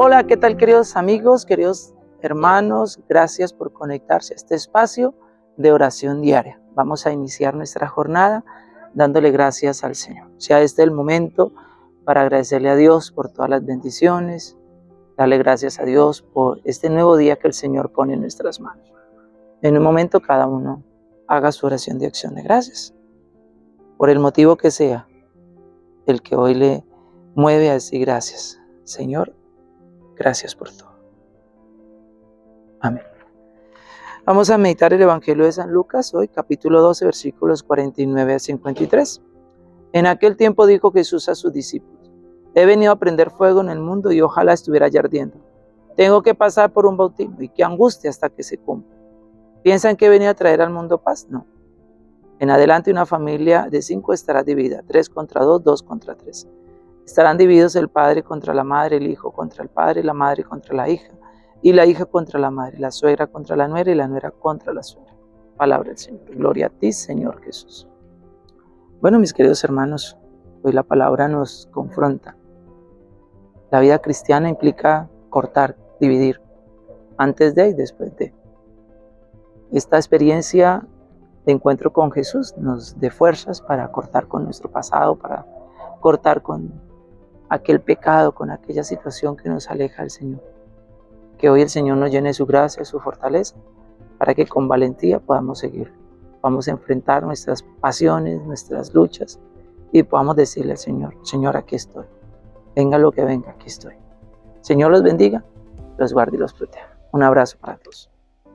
Hola, ¿qué tal queridos amigos, queridos hermanos? Gracias por conectarse a este espacio de oración diaria. Vamos a iniciar nuestra jornada dándole gracias al Señor. Sea este el momento para agradecerle a Dios por todas las bendiciones, darle gracias a Dios por este nuevo día que el Señor pone en nuestras manos. En un momento cada uno haga su oración de acción de gracias, por el motivo que sea, el que hoy le mueve a decir gracias. Señor, Gracias por todo. Amén. Vamos a meditar el Evangelio de San Lucas hoy, capítulo 12, versículos 49 a 53. En aquel tiempo dijo Jesús a sus discípulos, he venido a prender fuego en el mundo y ojalá estuviera ya ardiendo. Tengo que pasar por un bautismo y qué angustia hasta que se cumpla. ¿Piensan que he venido a traer al mundo paz? No. En adelante una familia de cinco estará dividida, tres contra dos, dos contra tres. Estarán divididos el padre contra la madre, el hijo contra el padre, la madre contra la hija, y la hija contra la madre, la suegra contra la nuera y la nuera contra la suegra. Palabra del Señor. Gloria a ti, Señor Jesús. Bueno, mis queridos hermanos, hoy la palabra nos confronta. La vida cristiana implica cortar, dividir, antes de y después de. Esta experiencia de encuentro con Jesús nos dé fuerzas para cortar con nuestro pasado, para cortar con aquel pecado, con aquella situación que nos aleja del Señor. Que hoy el Señor nos llene su gracia, su fortaleza, para que con valentía podamos seguir. Vamos a enfrentar nuestras pasiones, nuestras luchas y podamos decirle al Señor, Señor, aquí estoy. Venga lo que venga, aquí estoy. Señor los bendiga, los guarde y los proteja. Un abrazo para todos.